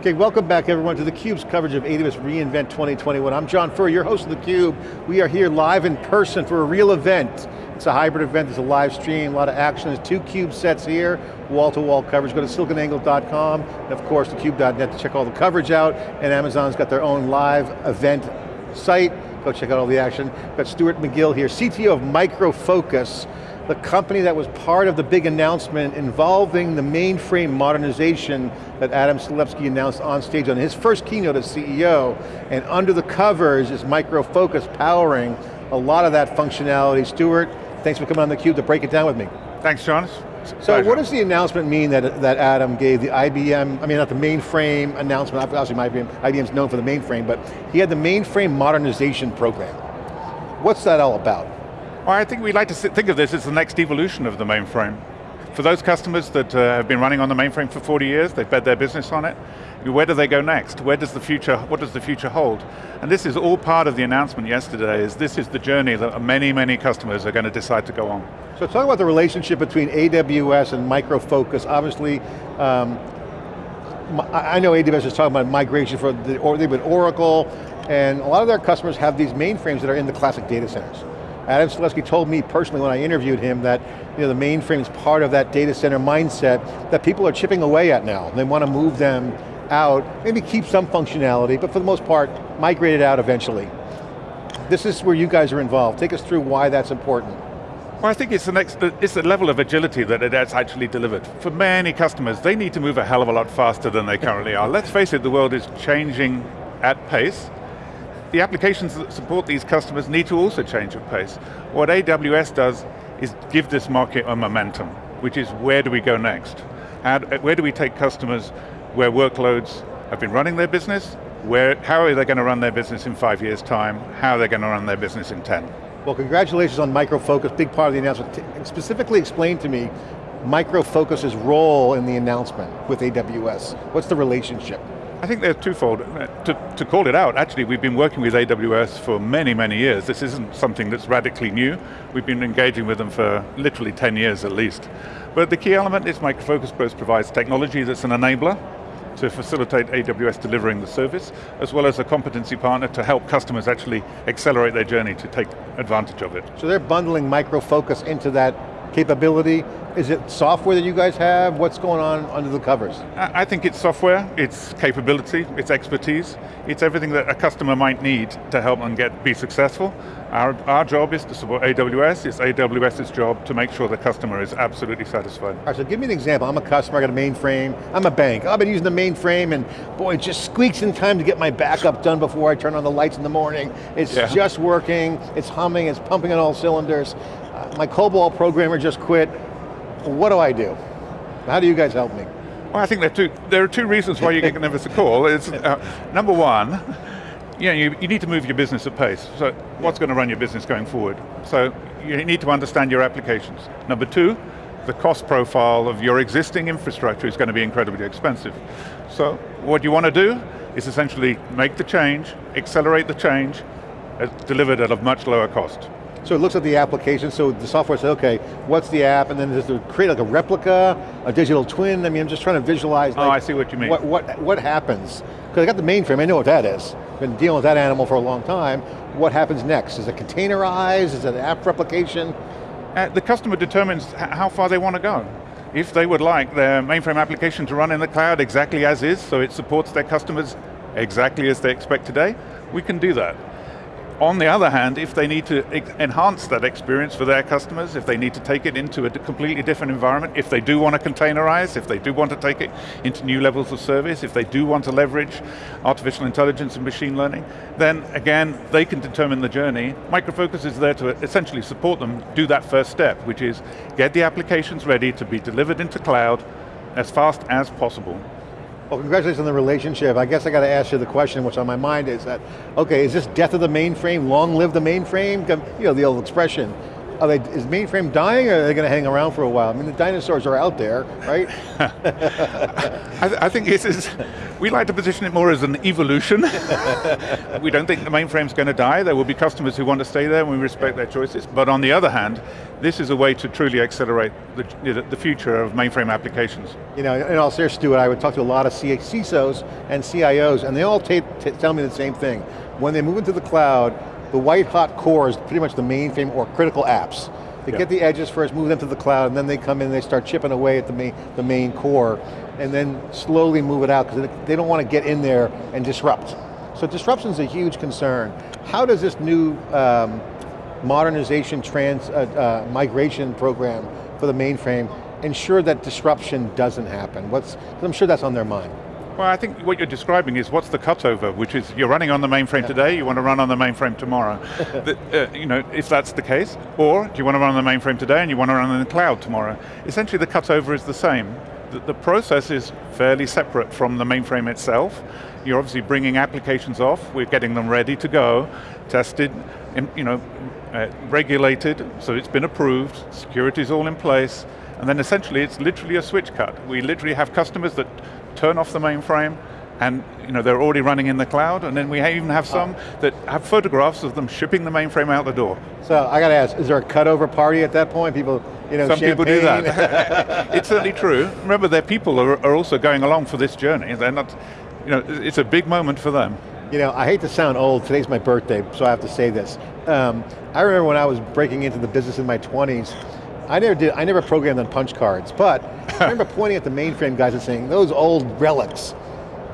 Okay, welcome back everyone to theCUBE's coverage of AWS reInvent 2021. I'm John Furrier, your host of theCUBE. We are here live in person for a real event. It's a hybrid event, there's a live stream, a lot of action. There's two CUBE sets here, wall-to-wall -wall coverage. Go to siliconangle.com, and of course thecube.net to check all the coverage out, and Amazon's got their own live event site. Go check out all the action. We've got Stuart McGill here, CTO of Micro Focus the company that was part of the big announcement involving the mainframe modernization that Adam Selipsky announced on stage on his first keynote as CEO, and under the covers is Micro Focus powering a lot of that functionality. Stuart, thanks for coming on theCUBE to break it down with me. Thanks, John. So what does the announcement mean that, that Adam gave the IBM, I mean not the mainframe announcement, obviously IBM, IBM's known for the mainframe, but he had the mainframe modernization program. What's that all about? Well, I think we like to think of this as the next evolution of the mainframe. For those customers that uh, have been running on the mainframe for 40 years, they've bet their business on it, where do they go next? Where does the future, what does the future hold? And this is all part of the announcement yesterday, is this is the journey that many, many customers are going to decide to go on. So talk about the relationship between AWS and Micro Focus. Obviously, um, I know AWS is talking about migration for the, or they've been Oracle, and a lot of their customers have these mainframes that are in the classic data centers. Adam Selipsky told me personally when I interviewed him that you know, the mainframe is part of that data center mindset that people are chipping away at now. They want to move them out, maybe keep some functionality, but for the most part, migrate it out eventually. This is where you guys are involved. Take us through why that's important. Well, I think it's the next, it's the level of agility that it has actually delivered. For many customers, they need to move a hell of a lot faster than they currently are. Let's face it, the world is changing at pace, the applications that support these customers need to also change at pace. What AWS does is give this market a momentum, which is where do we go next? where do we take customers where workloads have been running their business, where, how are they going to run their business in five years' time, how are they going to run their business in 10? Well, congratulations on Micro Focus, big part of the announcement. Specifically explain to me Micro Focus's role in the announcement with AWS. What's the relationship? I think they're twofold. Uh, to, to call it out, actually we've been working with AWS for many, many years. This isn't something that's radically new. We've been engaging with them for literally 10 years at least. But the key element is Micro Focus provides technology that's an enabler to facilitate AWS delivering the service, as well as a competency partner to help customers actually accelerate their journey to take advantage of it. So they're bundling Micro Focus into that capability? Is it software that you guys have? What's going on under the covers? I think it's software, it's capability, it's expertise, it's everything that a customer might need to help them get be successful. Our, our job is to support AWS, it's AWS's job to make sure the customer is absolutely satisfied. All right, so give me an example. I'm a customer, I got a mainframe, I'm a bank. I've been using the mainframe and boy, it just squeaks in time to get my backup done before I turn on the lights in the morning. It's yeah. just working, it's humming, it's pumping on all cylinders my COBOL programmer just quit, what do I do? How do you guys help me? Well, I think there are two, there are two reasons why you can give us a call. It's, uh, number one, you, know, you, you need to move your business at pace. So what's going to run your business going forward? So you need to understand your applications. Number two, the cost profile of your existing infrastructure is going to be incredibly expensive. So what you want to do is essentially make the change, accelerate the change, uh, delivered at a much lower cost. So it looks at the application, so the software says, okay, what's the app, and then does it create like a replica, a digital twin? I mean, I'm just trying to visualize. Like, oh, I see what you mean. What, what, what happens? Because I got the mainframe, I know what that is. Been dealing with that animal for a long time. What happens next? Is it containerized? Is it app replication? Uh, the customer determines how far they want to go. If they would like their mainframe application to run in the cloud exactly as is, so it supports their customers exactly as they expect today, we can do that. On the other hand, if they need to enhance that experience for their customers, if they need to take it into a completely different environment, if they do want to containerize, if they do want to take it into new levels of service, if they do want to leverage artificial intelligence and machine learning, then again, they can determine the journey. Micro Focus is there to essentially support them do that first step, which is get the applications ready to be delivered into cloud as fast as possible. Well, congratulations on the relationship. I guess I got to ask you the question, which on my mind is that, okay, is this death of the mainframe, long live the mainframe? You know, the old expression. They, is mainframe dying or are they going to hang around for a while? I mean, the dinosaurs are out there, right? I, I, think this is, We like to position it more as an evolution. we don't think the mainframe's going to die. There will be customers who want to stay there and we respect their choices. But on the other hand, this is a way to truly accelerate the, the future of mainframe applications. You know, in all seriousness, Stuart, I would talk to a lot of CISOs and CIOs, and they all tell me the same thing. When they move into the cloud, the white hot core is pretty much the mainframe or critical apps. They get the edges first, move them to the cloud, and then they come in and they start chipping away at the main, the main core, and then slowly move it out, because they don't want to get in there and disrupt. So disruption is a huge concern. How does this new um, modernization trans, uh, uh, migration program for the mainframe ensure that disruption doesn't happen? What's, I'm sure that's on their mind. Well, I think what you're describing is what's the cutover, which is you're running on the mainframe yeah. today, you want to run on the mainframe tomorrow. the, uh, you know, if that's the case, or do you want to run on the mainframe today and you want to run in the cloud tomorrow? Essentially the cutover is the same. The, the process is fairly separate from the mainframe itself. You're obviously bringing applications off, we're getting them ready to go, tested, you know, uh, regulated, so it's been approved, security's all in place, and then essentially it's literally a switch cut. We literally have customers that turn off the mainframe, and you know, they're already running in the cloud, and then we even have some that have photographs of them shipping the mainframe out the door. So I got to ask, is there a cutover party at that point? People, you know, Some champagne? people do that. it's certainly true. Remember, their people are, are also going along for this journey. They're not, you know, it's a big moment for them. You know, I hate to sound old, today's my birthday, so I have to say this. Um, I remember when I was breaking into the business in my 20s, I never did, I never programmed on punch cards, but I remember pointing at the mainframe guys and saying, those old relics.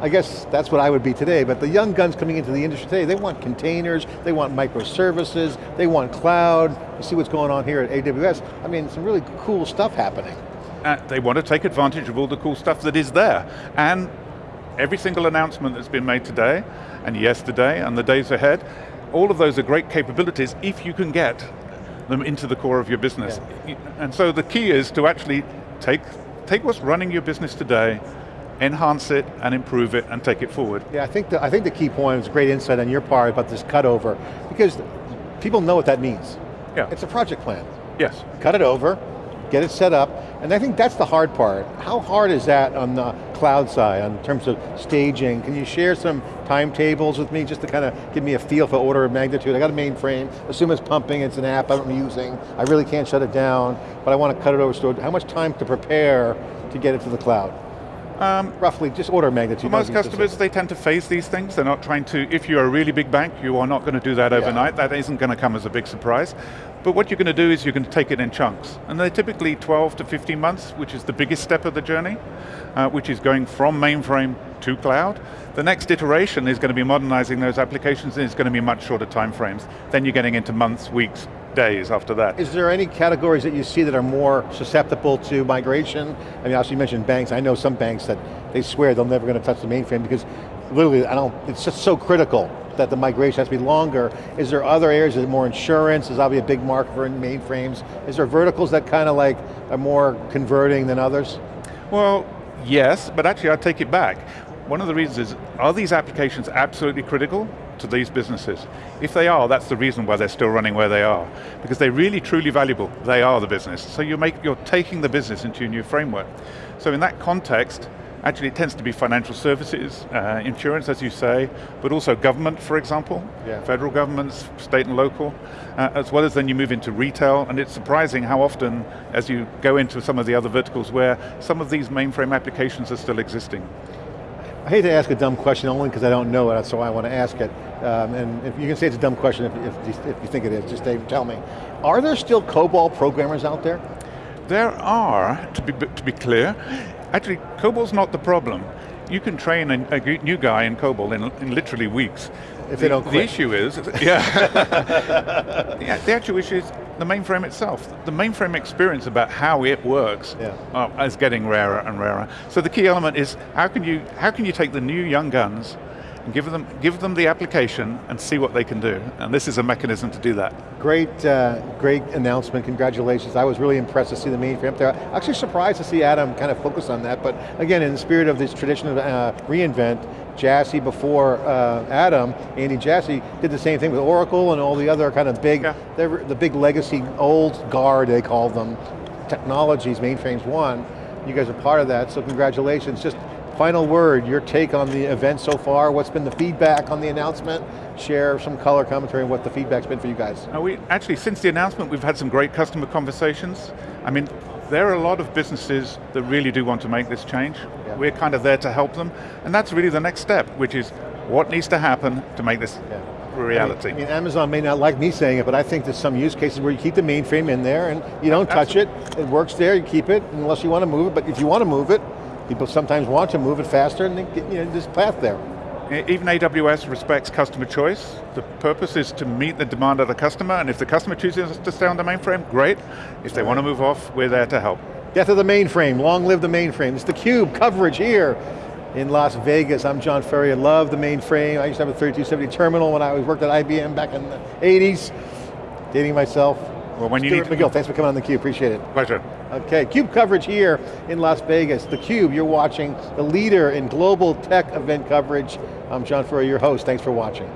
I guess that's what I would be today, but the young guns coming into the industry today, they want containers, they want microservices, they want cloud. You see what's going on here at AWS. I mean, some really cool stuff happening. Uh, they want to take advantage of all the cool stuff that is there. And every single announcement that's been made today, and yesterday, and the days ahead, all of those are great capabilities if you can get them into the core of your business. Yeah. And so the key is to actually take, take what's running your business today, enhance it and improve it and take it forward. Yeah, I think the, I think the key point is great insight on your part about this cutover, because people know what that means. Yeah. It's a project plan. Yes. Cut it over, get it set up, and I think that's the hard part. How hard is that on the cloud side in terms of staging? Can you share some timetables with me just to kind of give me a feel for order of magnitude? I got a mainframe, assume it's pumping, it's an app I'm using, I really can't shut it down, but I want to cut it over, so how much time to prepare to get it to the cloud? Um, Roughly, just order of magnitude. Most customers, they tend to phase these things. They're not trying to, if you're a really big bank, you are not going to do that overnight. Yeah. That isn't going to come as a big surprise. But what you're going to do is you're going to take it in chunks. And they're typically 12 to 15 months, which is the biggest step of the journey, uh, which is going from mainframe to cloud. The next iteration is going to be modernizing those applications and it's going to be much shorter time frames. Then you're getting into months, weeks, days after that. Is there any categories that you see that are more susceptible to migration? I mean, obviously you mentioned banks. I know some banks that they swear they're never going to touch the mainframe because literally, I don't, it's just so critical that the migration has to be longer. Is there other areas, is it more insurance? Is obviously a big market for mainframes. Is there verticals that kind of like are more converting than others? Well, yes, but actually I'd take it back. One of the reasons is, are these applications absolutely critical to these businesses? If they are, that's the reason why they're still running where they are. Because they're really truly valuable, they are the business. So you make, you're taking the business into a new framework. So in that context, actually it tends to be financial services, uh, insurance as you say, but also government for example, yeah. federal governments, state and local, uh, as well as then you move into retail, and it's surprising how often as you go into some of the other verticals where some of these mainframe applications are still existing. I hate to ask a dumb question only because I don't know it, so I want to ask it. Um, and if you can say it's a dumb question if, if, if you think it is, just Dave, tell me. Are there still COBOL programmers out there? There are, to be, to be clear. Actually, COBOL's not the problem. You can train a, a new guy in COBOL in, in literally weeks. If they don't quit. The issue is, yeah. yeah, the actual issue is the mainframe itself. The mainframe experience about how it works yeah. uh, is getting rarer and rarer. So the key element is how can you how can you take the new young guns and give them, give them the application and see what they can do. And this is a mechanism to do that. Great, uh, great announcement, congratulations. I was really impressed to see the mainframe there. Actually surprised to see Adam kind of focus on that, but again, in the spirit of this tradition of uh, reInvent, Jassy before uh, Adam, Andy Jassy, did the same thing with Oracle and all the other kind of big, yeah. the big legacy, old guard they call them, technologies, mainframes one. You guys are part of that, so congratulations. Just Final word, your take on the event so far, what's been the feedback on the announcement? Share some color commentary on what the feedback's been for you guys. Uh, we, actually, since the announcement, we've had some great customer conversations. I mean, there are a lot of businesses that really do want to make this change. Yeah. We're kind of there to help them, and that's really the next step, which is what needs to happen to make this Yeah. reality. I mean, Amazon may not like me saying it, but I think there's some use cases where you keep the mainframe in there and you don't touch it, it works there, you keep it, unless you want to move it, but if you want to move it, people sometimes want to move it faster and they get you know, this path there. Even AWS respects customer choice. The purpose is to meet the demand of the customer, and if the customer chooses to stay on the mainframe, great. If they want to move off, we're there to help. Death of the mainframe, long live the mainframe. It's theCUBE coverage here in Las Vegas. I'm John Furrier, love the mainframe. I used to have a 3270 terminal when I was worked at IBM back in the 80s. Dating myself. Well, when you Stuart need McGill, thanks for coming on theCUBE, appreciate it. Pleasure. Okay, CUBE coverage here in Las Vegas. theCUBE, you're watching the leader in global tech event coverage. I'm John Furrier, your host, thanks for watching.